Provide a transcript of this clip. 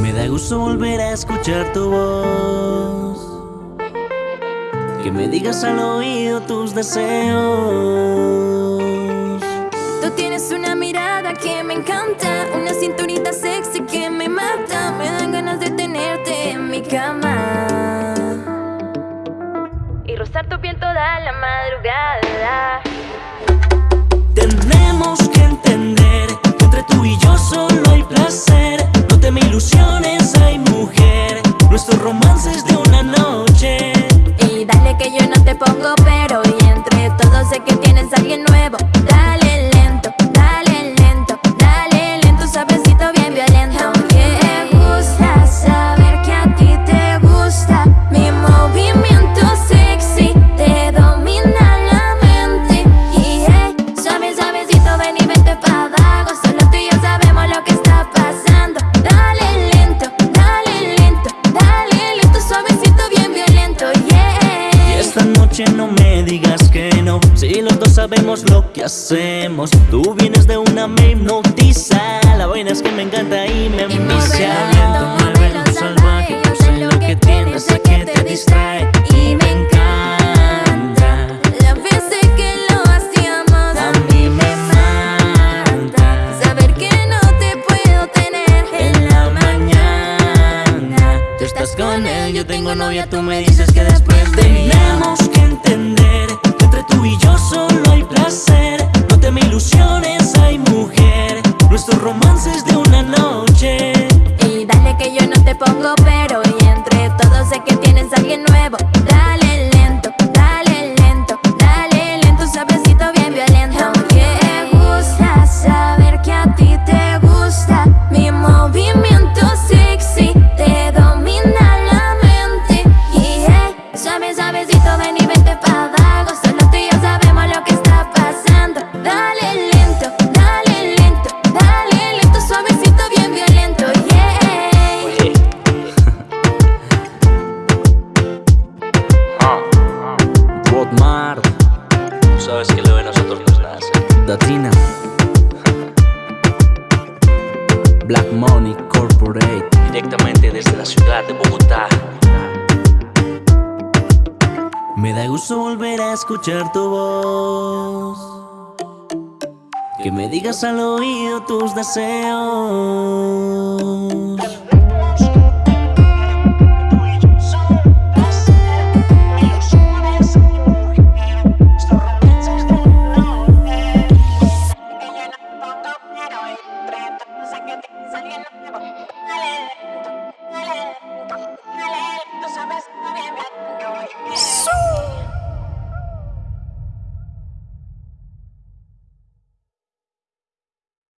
Me da gusto volver a escuchar tu voz. Que me digas al oído tus deseos. Tú tienes una mirada que me encanta Una cinturita sexy que me mata. Me dan ganas de tenerte en mi cama. Y rozar tu piel toda la madrugada. Tenemos que noche no me digas que no. Si los dos sabemos lo que hacemos Tú vienes de una, me hipnotiza La vaina es que me encanta y me envicia estás con él, yo tengo novia Tú me dices que después de Tenemos que entender Que entre tú y yo solo hay placer. No te me ilusiones, hay mujer. Nuestro romance es de una noche. Y dale que yo no te pongo pero Y entre todos sé que tienes a alguien nuevo Rodmar Tú sabes que lo de nosotros nos nace Datina Black Money Corporate. Directamente desde la ciudad de Bogotá. Me da gusto volver a escuchar tu voz. Que me digas al oído tus deseos